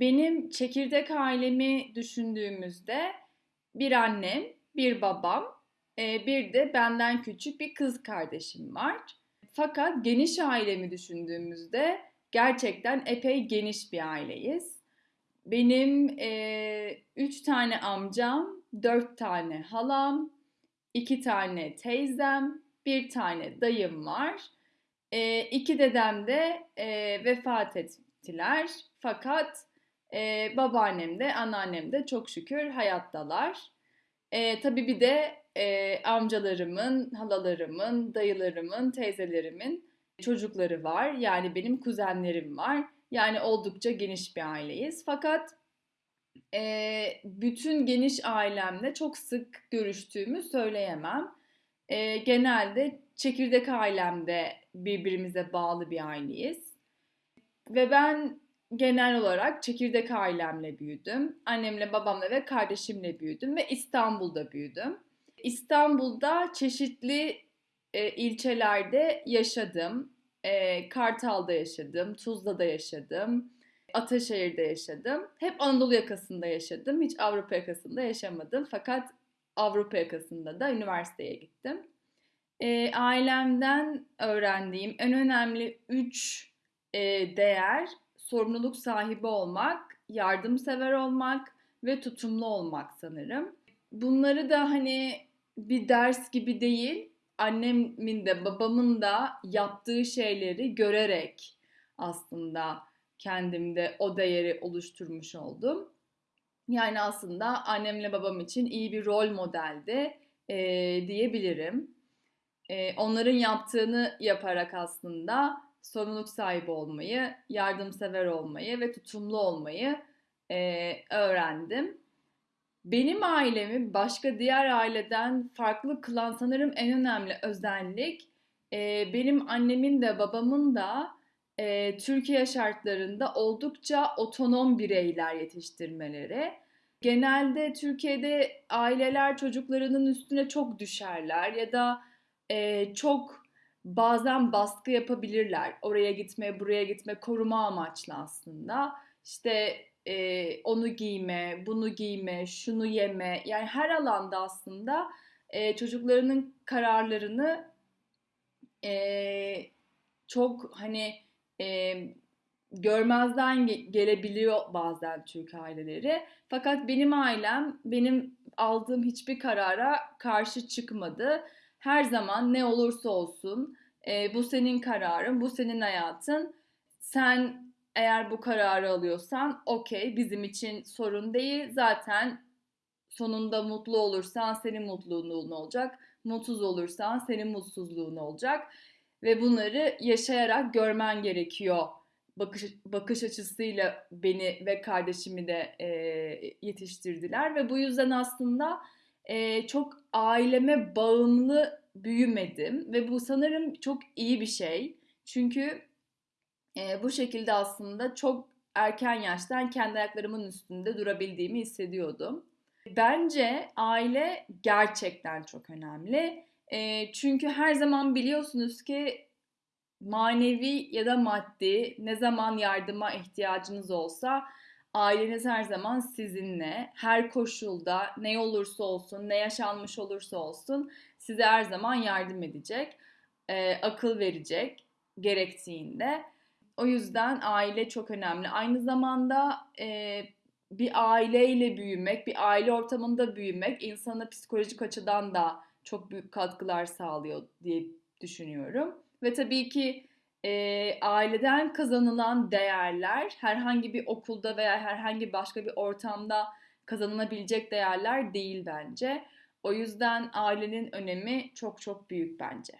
Benim çekirdek ailemi düşündüğümüzde bir annem, bir babam, e, bir de benden küçük bir kız kardeşim var. Fakat geniş ailemi düşündüğümüzde gerçekten epey geniş bir aileyiz. Benim e, üç tane amcam, dört tane halam, iki tane teyzem, bir tane dayım var. E, iki dedem de e, vefat ettiler. Fakat e, babaannem de anneannem de çok şükür hayattalar. E, tabii bir de e, amcalarımın, halalarımın, dayılarımın, teyzelerimin çocukları var. Yani benim kuzenlerim var. Yani oldukça geniş bir aileyiz. Fakat e, bütün geniş ailemle çok sık görüştüğümü söyleyemem. E, genelde çekirdek ailemde birbirimize bağlı bir aileyiz. Ve ben genel olarak çekirdek ailemle büyüdüm. Annemle, babamla ve kardeşimle büyüdüm ve İstanbul'da büyüdüm. İstanbul'da çeşitli e, ilçelerde yaşadım. E, Kartal'da yaşadım, Tuzla'da yaşadım, Ataşehir'de yaşadım. Hep Anadolu yakasında yaşadım. Hiç Avrupa yakasında yaşamadım. Fakat Avrupa yakasında da üniversiteye gittim. E, ailemden öğrendiğim en önemli üç e, değer sorumluluk sahibi olmak, yardımsever olmak ve tutumlu olmak sanırım. Bunları da hani bir ders gibi değil, annemin de babamın da yaptığı şeyleri görerek aslında kendimde o değeri oluşturmuş oldum. Yani aslında annemle babam için iyi bir rol modeldi e, diyebilirim. E, onların yaptığını yaparak aslında sorumluluk sahibi olmayı, yardımsever olmayı ve tutumlu olmayı e, öğrendim. Benim ailemi başka diğer aileden farklı kılan sanırım en önemli özellik e, benim annemin de babamın da e, Türkiye şartlarında oldukça otonom bireyler yetiştirmeleri. Genelde Türkiye'de aileler çocuklarının üstüne çok düşerler ya da e, çok bazen baskı yapabilirler. Oraya gitme, buraya gitme, koruma amaçlı aslında. İşte e, onu giyme, bunu giyme, şunu yeme. Yani her alanda aslında e, çocuklarının kararlarını e, çok hani e, görmezden gelebiliyor bazen Türk aileleri. Fakat benim ailem benim aldığım hiçbir karara karşı çıkmadı her zaman ne olursa olsun e, bu senin kararın, bu senin hayatın. Sen eğer bu kararı alıyorsan okey bizim için sorun değil. Zaten sonunda mutlu olursan senin mutluluğun olacak. Mutsuz olursan senin mutsuzluğun olacak. Ve bunları yaşayarak görmen gerekiyor. Bakış, bakış açısıyla beni ve kardeşimi de e, yetiştirdiler. Ve bu yüzden aslında e, çok aileme bağımlı büyümedim ve bu sanırım çok iyi bir şey. Çünkü e, bu şekilde aslında çok erken yaştan kendi ayaklarımın üstünde durabildiğimi hissediyordum. Bence aile gerçekten çok önemli. E, çünkü her zaman biliyorsunuz ki manevi ya da maddi ne zaman yardıma ihtiyacınız olsa Aileniz her zaman sizinle, her koşulda ne olursa olsun, ne yaşanmış olursa olsun size her zaman yardım edecek, e, akıl verecek gerektiğinde. O yüzden aile çok önemli. Aynı zamanda e, bir aileyle büyümek, bir aile ortamında büyümek insana psikolojik açıdan da çok büyük katkılar sağlıyor diye düşünüyorum. Ve tabii ki e, aileden kazanılan değerler herhangi bir okulda veya herhangi başka bir ortamda kazanılabilecek değerler değil bence. O yüzden ailenin önemi çok çok büyük bence.